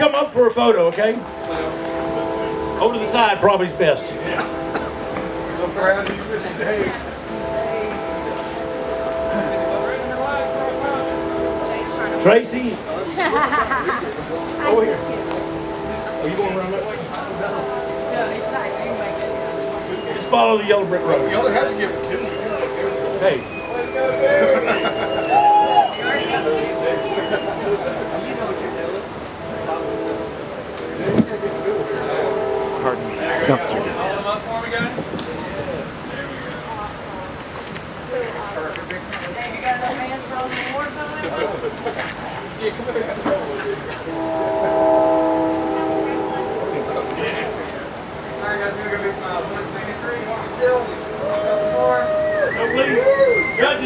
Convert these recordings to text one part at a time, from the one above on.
Come up for a photo, okay? Over to the side probably is best. So proud of you, Mr. Dave. Tracy? Over here. Are you going around that way? Just follow the yellow brick road. Y'all have to give it Judges,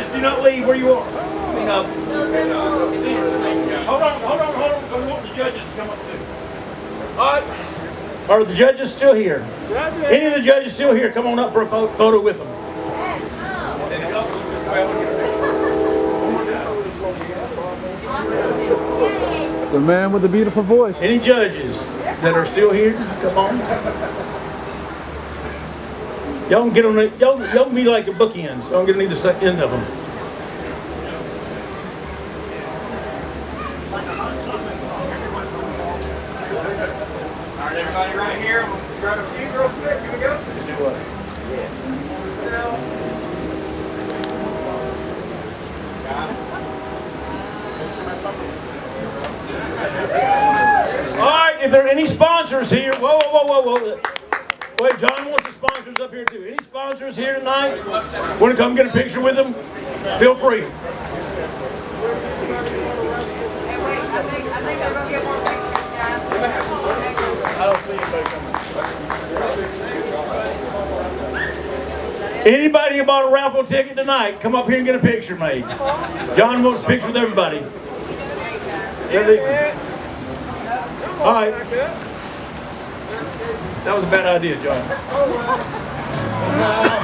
do not leave where you are. I mean, uh, Hold on, hold on, hold on. I want the judges to come up too. All right. Are the judges still here? Any of the judges still here? Come on up for a photo with them. The man with the beautiful voice. Any judges that are still here? Come on. Y'all can get on the, y'all, y'all be like a bookends. Y'all can get on either side, end of them. Alright, everybody right here. I'm gonna grab a few real quick. Here we go. Still. All right, if there are any sponsors here, whoa, whoa, whoa, whoa, whoa. Wait, John wants the sponsors up here too. Any sponsors here tonight? Want to come get a picture with them? Feel free. Anybody who bought a raffle ticket tonight, come up here and get a picture made. John wants a picture with everybody. All right. That was a bad idea, John. Oh,